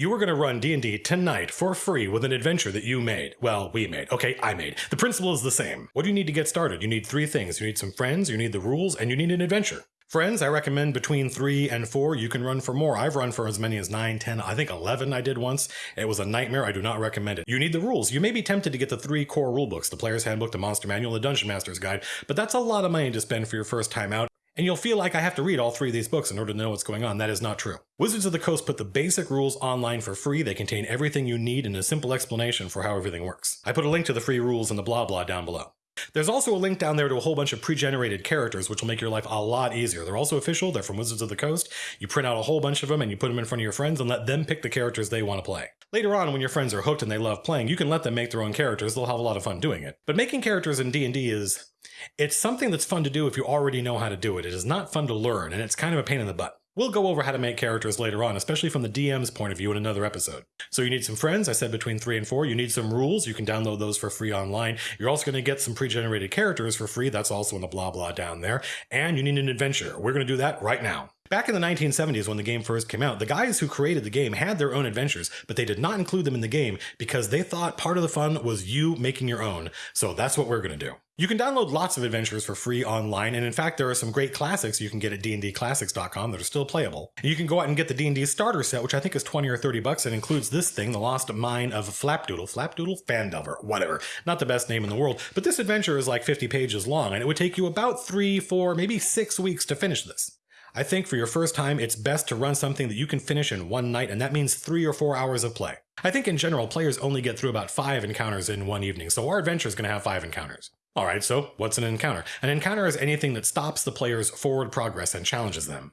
You are going to run D&D tonight for free with an adventure that you made. Well, we made. Okay, I made. The principle is the same. What do you need to get started? You need three things. You need some friends, you need the rules, and you need an adventure. Friends, I recommend between three and four. You can run for more. I've run for as many as nine, 10, I think 11 I did once. It was a nightmare. I do not recommend it. You need the rules. You may be tempted to get the three core rule books, the Player's Handbook, the Monster Manual, the Dungeon Master's Guide, but that's a lot of money to spend for your first time out. And you'll feel like I have to read all three of these books in order to know what's going on. That is not true. Wizards of the Coast put the basic rules online for free. They contain everything you need and a simple explanation for how everything works. I put a link to the free rules in the blah blah down below. There's also a link down there to a whole bunch of pre-generated characters, which will make your life a lot easier. They're also official. They're from Wizards of the Coast. You print out a whole bunch of them and you put them in front of your friends and let them pick the characters they want to play. Later on, when your friends are hooked and they love playing, you can let them make their own characters. They'll have a lot of fun doing it. But making characters in D&D is it's something that's fun to do if you already know how to do it. It is not fun to learn, and it's kind of a pain in the butt. We'll go over how to make characters later on, especially from the DM's point of view in another episode. So you need some friends, I said between three and four. You need some rules, you can download those for free online. You're also going to get some pre-generated characters for free, that's also in the blah blah down there. And you need an adventure. We're going to do that right now. Back in the 1970s when the game first came out, the guys who created the game had their own adventures, but they did not include them in the game because they thought part of the fun was you making your own. So that's what we're going to do. You can download lots of adventures for free online, and in fact, there are some great classics you can get at dndclassics.com that are still playable. You can go out and get the D&D starter set, which I think is 20 or 30 bucks, and includes this thing, The Lost Mine of Flapdoodle, Flapdoodle Phandelver, whatever. Not the best name in the world, but this adventure is like 50 pages long, and it would take you about three, four, maybe six weeks to finish this. I think for your first time, it's best to run something that you can finish in one night, and that means three or four hours of play. I think in general, players only get through about five encounters in one evening, so our adventure is going to have five encounters. Alright, so what's an encounter? An encounter is anything that stops the player's forward progress and challenges them.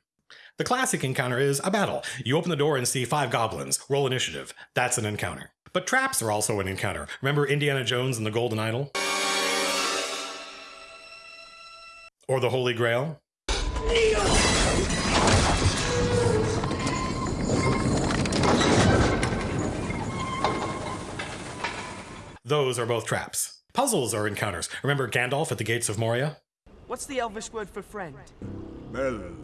The classic encounter is a battle. You open the door and see five goblins. Roll initiative. That's an encounter. But traps are also an encounter. Remember Indiana Jones and the Golden Idol? Or the Holy Grail? Those are both traps. Puzzles are encounters. Remember Gandalf at the gates of Moria? What's the Elvish word for friend? Melon.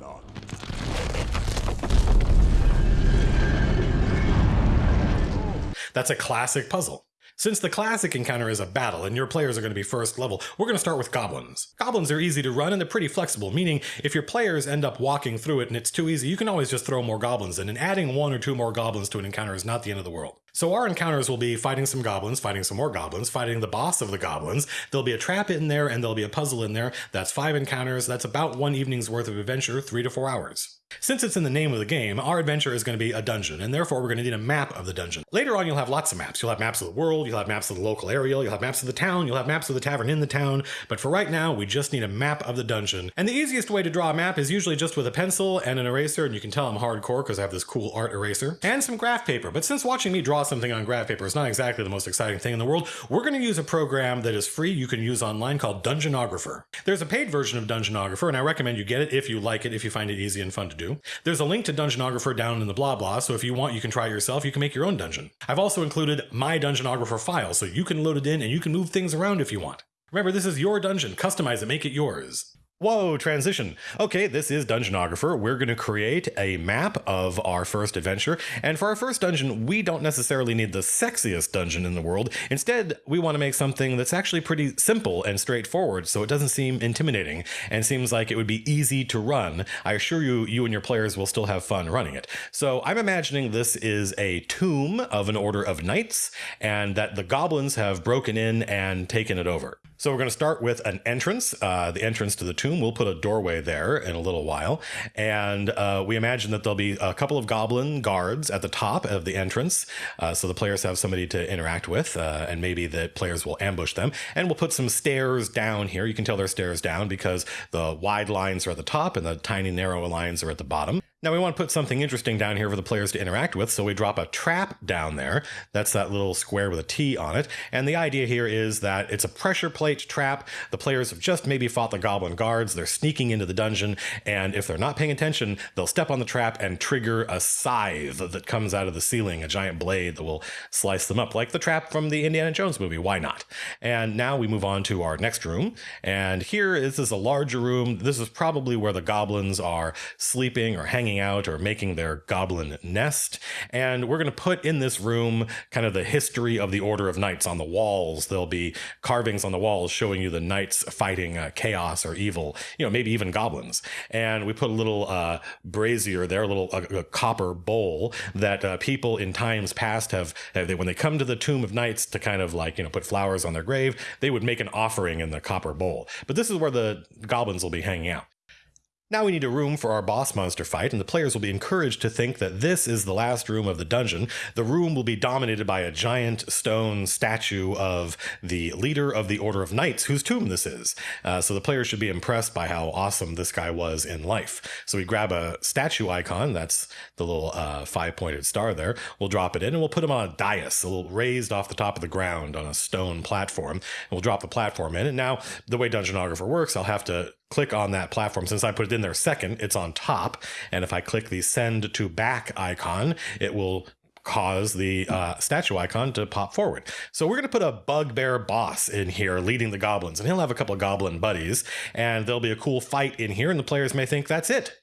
That's a classic puzzle. Since the classic encounter is a battle and your players are going to be first level, we're going to start with goblins. Goblins are easy to run and they're pretty flexible, meaning if your players end up walking through it and it's too easy, you can always just throw more goblins in, and adding one or two more goblins to an encounter is not the end of the world. So our encounters will be fighting some goblins, fighting some more goblins, fighting the boss of the goblins. There'll be a trap in there and there'll be a puzzle in there. That's five encounters. That's about one evening's worth of adventure, three to four hours. Since it's in the name of the game, our adventure is going to be a dungeon, and therefore we're going to need a map of the dungeon. Later on, you'll have lots of maps. You'll have maps of the world, you'll have maps of the local area, you'll have maps of the town, you'll have maps of the tavern in the town, but for right now, we just need a map of the dungeon. And the easiest way to draw a map is usually just with a pencil and an eraser, and you can tell I'm hardcore because I have this cool art eraser, and some graph paper. But since watching me draw something on graph paper is not exactly the most exciting thing in the world, we're going to use a program that is free you can use online called Dungeonographer. There's a paid version of Dungeonographer, and I recommend you get it if you like it, if you find it easy and fun to do. There's a link link to Dungeonographer down in the blah blah, so if you want, you can try it yourself. You can make your own dungeon. I've also included my Dungeonographer file, so you can load it in and you can move things around if you want. Remember, this is your dungeon. Customize it, make it yours. Whoa, transition. Okay, this is Dungeonographer. We're going to create a map of our first adventure. And for our first dungeon, we don't necessarily need the sexiest dungeon in the world. Instead, we want to make something that's actually pretty simple and straightforward so it doesn't seem intimidating and seems like it would be easy to run. I assure you, you and your players will still have fun running it. So I'm imagining this is a tomb of an order of knights and that the goblins have broken in and taken it over. So we're going to start with an entrance, uh, the entrance to the tomb. We'll put a doorway there in a little while. And uh, we imagine that there'll be a couple of goblin guards at the top of the entrance. Uh, so the players have somebody to interact with, uh, and maybe the players will ambush them. And we'll put some stairs down here. You can tell they're stairs down because the wide lines are at the top and the tiny narrow lines are at the bottom. Now we want to put something interesting down here for the players to interact with, so we drop a trap down there. That's that little square with a T on it. And the idea here is that it's a pressure plate trap. The players have just maybe fought the goblin guards. They're sneaking into the dungeon, and if they're not paying attention, they'll step on the trap and trigger a scythe that comes out of the ceiling, a giant blade that will slice them up, like the trap from the Indiana Jones movie. Why not? And now we move on to our next room. And here, this is a larger room. This is probably where the goblins are sleeping or hanging hanging out or making their goblin nest. And we're going to put in this room kind of the history of the Order of Knights on the walls. There'll be carvings on the walls showing you the knights fighting uh, chaos or evil, you know, maybe even goblins. And we put a little uh, brazier there, a little a, a copper bowl that uh, people in times past have, have they, when they come to the Tomb of Knights to kind of like, you know, put flowers on their grave, they would make an offering in the copper bowl. But this is where the goblins will be hanging out. Now we need a room for our boss monster fight, and the players will be encouraged to think that this is the last room of the dungeon. The room will be dominated by a giant stone statue of the leader of the Order of Knights, whose tomb this is. Uh, so the players should be impressed by how awesome this guy was in life. So we grab a statue icon, that's the little uh, five pointed star there. We'll drop it in and we'll put him on a dais, a little raised off the top of the ground on a stone platform. And we'll drop the platform in. And now, the way Dungeonographer works, I'll have to click on that platform. Since I put it in there second, it's on top. And if I click the send to back icon, it will cause the uh, statue icon to pop forward. So we're going to put a bugbear boss in here leading the goblins, and he'll have a couple of goblin buddies, and there'll be a cool fight in here, and the players may think that's it.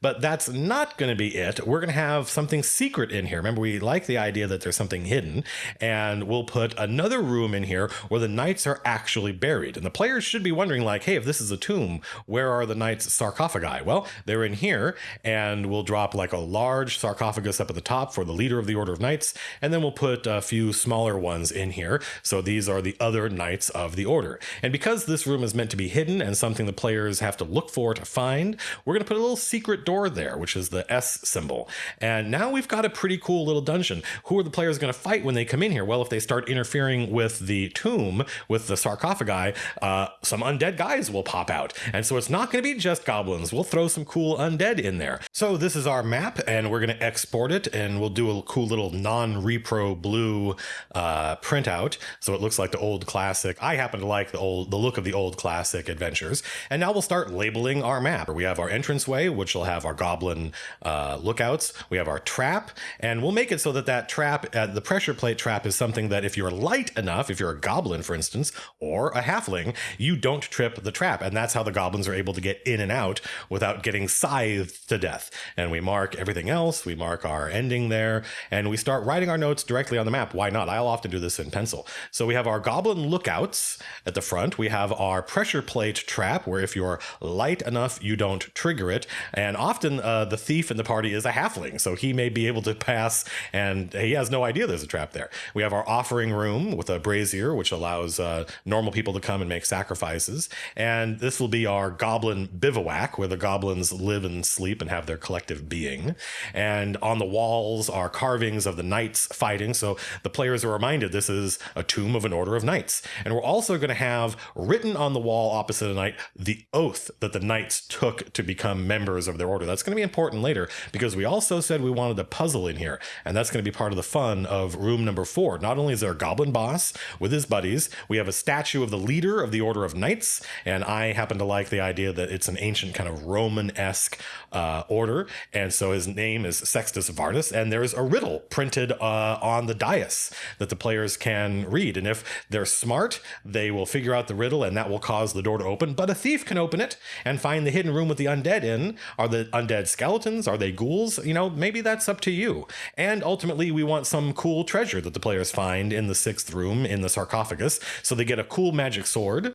But that's not going to be it. We're going to have something secret in here. Remember, we like the idea that there's something hidden, and we'll put another room in here where the knights are actually buried. And the players should be wondering, like, hey, if this is a tomb, where are the knights' sarcophagi? Well, they're in here, and we'll drop like a large sarcophagus up at the top for the leader of the Order of Knights, and then we'll put a few smaller ones in here. So these are the other knights of the Order. And because this room is meant to be hidden and something the players have to look for to find, we're going to put a little secret door there, which is the S symbol. And now we've got a pretty cool little dungeon. Who are the players going to fight when they come in here? Well, if they start interfering with the tomb, with the sarcophagi, uh, some undead guys will pop out. And so it's not going to be just goblins. We'll throw some cool undead in there. So this is our map, and we're going to export it, and we'll do a cool little non-repro blue uh, printout. So it looks like the old classic. I happen to like the old, the look of the old classic adventures. And now we'll start labeling our map. We have our entranceway, which will have our goblin uh, lookouts. We have our trap, and we'll make it so that that trap, uh, the pressure plate trap, is something that if you're light enough, if you're a goblin, for instance, or a halfling, you don't trip the trap, and that's how the goblins are able to get in and out without getting scythed to death. And we mark everything else. We mark our ending there, and we start writing our notes directly on the map. Why not? I'll often do this in pencil. So we have our goblin lookouts at the front. We have our pressure plate trap, where if you're light enough, you don't trigger it. And often uh, the thief in the party is a halfling, so he may be able to pass, and he has no idea there's a trap there. We have our offering room with a brazier, which allows uh, normal people to come and make sacrifices. And this will be our goblin bivouac, where the goblins live and sleep and have their collective being. And on the walls are carvings of the knights fighting, so the players are reminded this is a tomb of an order of knights. And we're also going to have written on the wall opposite a knight the oath that the knights took to become members of their order. That's going to be important later because we also said we wanted a puzzle in here, and that's going to be part of the fun of room number four. Not only is there a goblin boss with his buddies, we have a statue of the leader of the Order of Knights, and I happen to like the idea that it's an ancient kind of Roman esque uh, order, and so his name is Sextus Vardus, and there's a riddle printed uh, on the dais that the players can read, and if they're smart, they will figure out the riddle, and that will cause the door to open. But a thief can open it and find the hidden room with the undead in. Are the undead skeletons? Are they ghouls? You know, maybe that's up to you. And ultimately, we want some cool treasure that the players find in the sixth room in the sarcophagus. So they get a cool magic sword,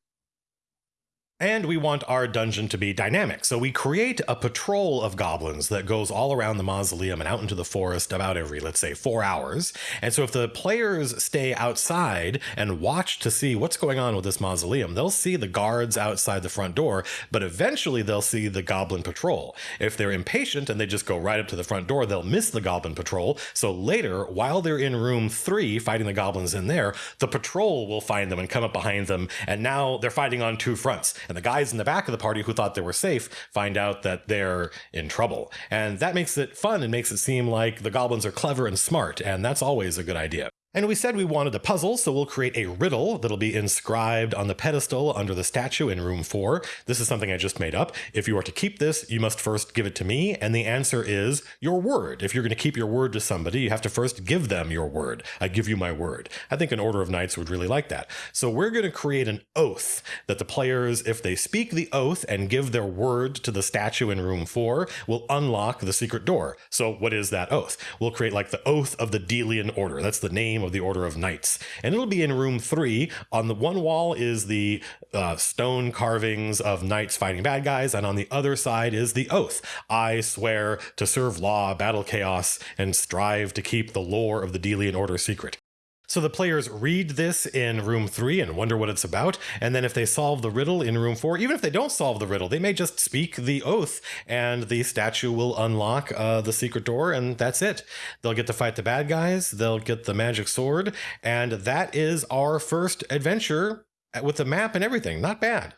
and we want our dungeon to be dynamic. So we create a patrol of goblins that goes all around the mausoleum and out into the forest about every, let's say, four hours. And so if the players stay outside and watch to see what's going on with this mausoleum, they'll see the guards outside the front door, but eventually they'll see the goblin patrol. If they're impatient and they just go right up to the front door, they'll miss the goblin patrol. So later, while they're in room three fighting the goblins in there, the patrol will find them and come up behind them. And now they're fighting on two fronts and the guys in the back of the party who thought they were safe find out that they're in trouble. And that makes it fun and makes it seem like the goblins are clever and smart, and that's always a good idea. And we said we wanted a puzzle, so we'll create a riddle that'll be inscribed on the pedestal under the statue in room four. This is something I just made up. If you are to keep this, you must first give it to me, and the answer is your word. If you're going to keep your word to somebody, you have to first give them your word. I give you my word. I think an Order of Knights would really like that. So we're going to create an oath that the players, if they speak the oath and give their word to the statue in room four, will unlock the secret door. So what is that oath? We'll create like the oath of the Delian Order. That's the name of the Order of Knights. And it'll be in room three. On the one wall is the uh, stone carvings of knights fighting bad guys, and on the other side is the oath. I swear to serve law, battle chaos, and strive to keep the lore of the Delian Order secret. So the players read this in room three and wonder what it's about. And then if they solve the riddle in room four, even if they don't solve the riddle, they may just speak the oath and the statue will unlock uh, the secret door and that's it. They'll get to fight the bad guys. They'll get the magic sword. And that is our first adventure with the map and everything. Not bad.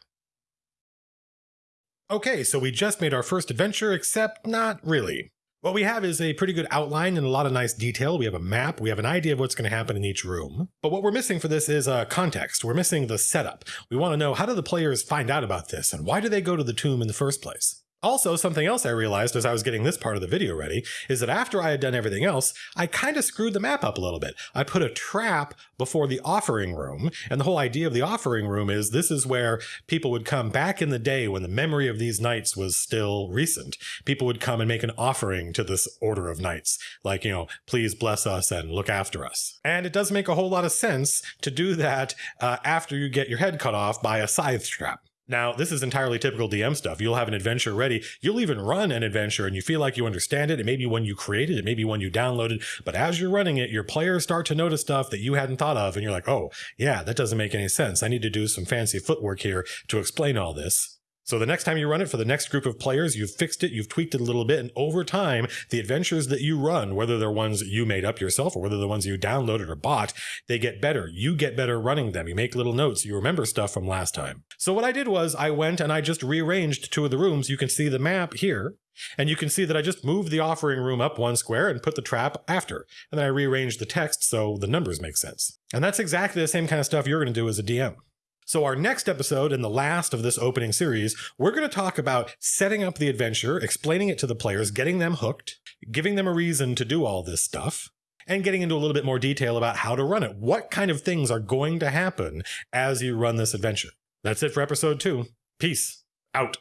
Okay, so we just made our first adventure, except not really. What we have is a pretty good outline and a lot of nice detail. We have a map, we have an idea of what's going to happen in each room. But what we're missing for this is a uh, context. We're missing the setup. We want to know how do the players find out about this and why do they go to the tomb in the first place? Also, something else I realized as I was getting this part of the video ready is that after I had done everything else, I kind of screwed the map up a little bit. I put a trap before the offering room, and the whole idea of the offering room is this is where people would come back in the day when the memory of these knights was still recent. People would come and make an offering to this order of knights, like, you know, please bless us and look after us. And it does make a whole lot of sense to do that uh, after you get your head cut off by a scythe trap. Now, this is entirely typical DM stuff. You'll have an adventure ready. You'll even run an adventure and you feel like you understand it. It may be one you created, it may be one you downloaded, but as you're running it, your players start to notice stuff that you hadn't thought of. And you're like, oh, yeah, that doesn't make any sense. I need to do some fancy footwork here to explain all this. So the next time you run it for the next group of players, you've fixed it, you've tweaked it a little bit, and over time, the adventures that you run, whether they're ones you made up yourself or whether they're ones you downloaded or bought, they get better. You get better running them. You make little notes. You remember stuff from last time. So what I did was I went and I just rearranged two of the rooms. You can see the map here. And you can see that I just moved the offering room up one square and put the trap after. And then I rearranged the text so the numbers make sense. And that's exactly the same kind of stuff you're going to do as a DM. So, our next episode and the last of this opening series, we're going to talk about setting up the adventure, explaining it to the players, getting them hooked, giving them a reason to do all this stuff, and getting into a little bit more detail about how to run it. What kind of things are going to happen as you run this adventure? That's it for episode two. Peace out.